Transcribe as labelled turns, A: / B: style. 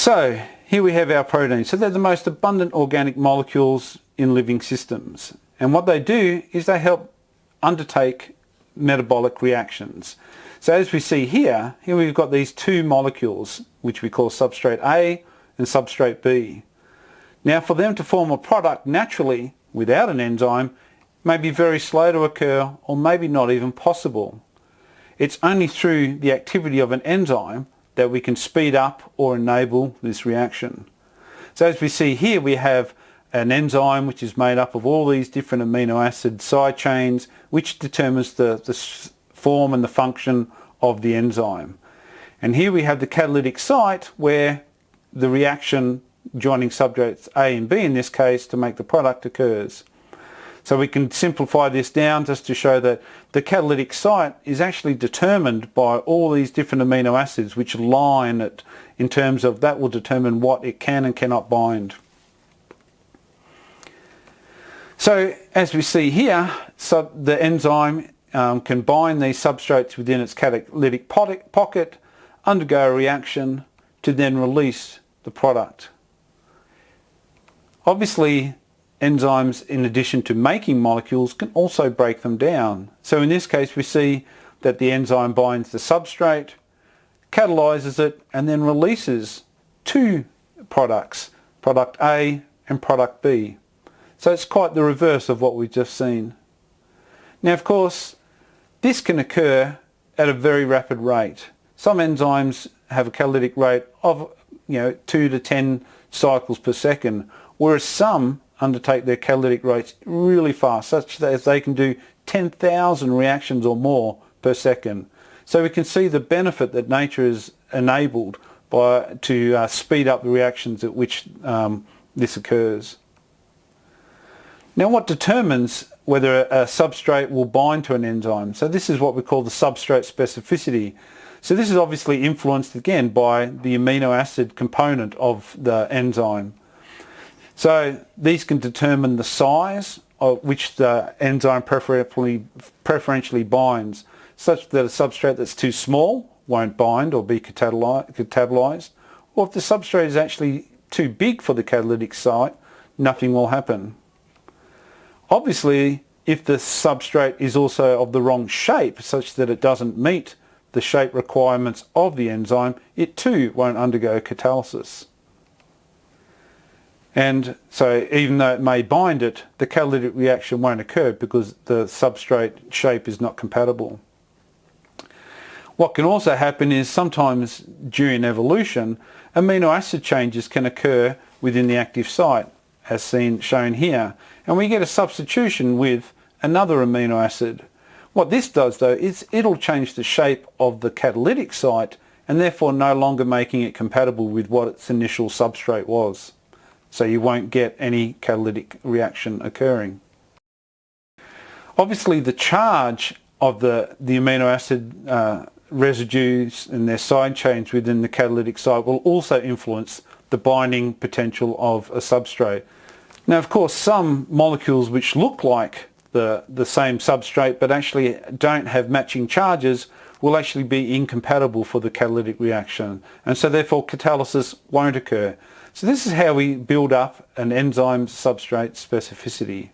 A: So here we have our proteins. So they're the most abundant organic molecules in living systems. And what they do is they help undertake metabolic reactions. So as we see here, here we've got these two molecules which we call substrate A and substrate B. Now for them to form a product naturally without an enzyme may be very slow to occur or maybe not even possible. It's only through the activity of an enzyme that we can speed up or enable this reaction. So as we see here we have an enzyme which is made up of all these different amino acid side chains which determines the, the form and the function of the enzyme. And here we have the catalytic site where the reaction joining substrates A and B in this case to make the product occurs. So we can simplify this down just to show that the catalytic site is actually determined by all these different amino acids which line it in terms of that will determine what it can and cannot bind. So as we see here, so the enzyme um, can bind these substrates within its catalytic pocket, undergo a reaction to then release the product. Obviously enzymes in addition to making molecules can also break them down. So in this case we see that the enzyme binds the substrate, catalyzes it and then releases two products, product A and product B. So it's quite the reverse of what we've just seen. Now of course this can occur at a very rapid rate. Some enzymes have a catalytic rate of you know 2 to 10 cycles per second whereas some undertake their catalytic rates really fast such that they can do 10,000 reactions or more per second. So we can see the benefit that nature has enabled by to uh, speed up the reactions at which um, this occurs. Now what determines whether a substrate will bind to an enzyme? So this is what we call the substrate specificity. So this is obviously influenced again by the amino acid component of the enzyme. So these can determine the size of which the enzyme preferentially, preferentially binds, such that a substrate that's too small won't bind or be catabolized, or if the substrate is actually too big for the catalytic site, nothing will happen. Obviously, if the substrate is also of the wrong shape, such that it doesn't meet the shape requirements of the enzyme, it too won't undergo catalysis. And so even though it may bind it, the catalytic reaction won't occur because the substrate shape is not compatible. What can also happen is sometimes during evolution, amino acid changes can occur within the active site, as seen shown here, and we get a substitution with another amino acid. What this does though is it'll change the shape of the catalytic site and therefore no longer making it compatible with what its initial substrate was. So you won't get any catalytic reaction occurring. Obviously the charge of the, the amino acid uh, residues and their side chains within the catalytic site will also influence the binding potential of a substrate. Now of course some molecules which look like the, the same substrate but actually don't have matching charges will actually be incompatible for the catalytic reaction and so therefore catalysis won't occur. So this is how we build up an enzyme substrate specificity.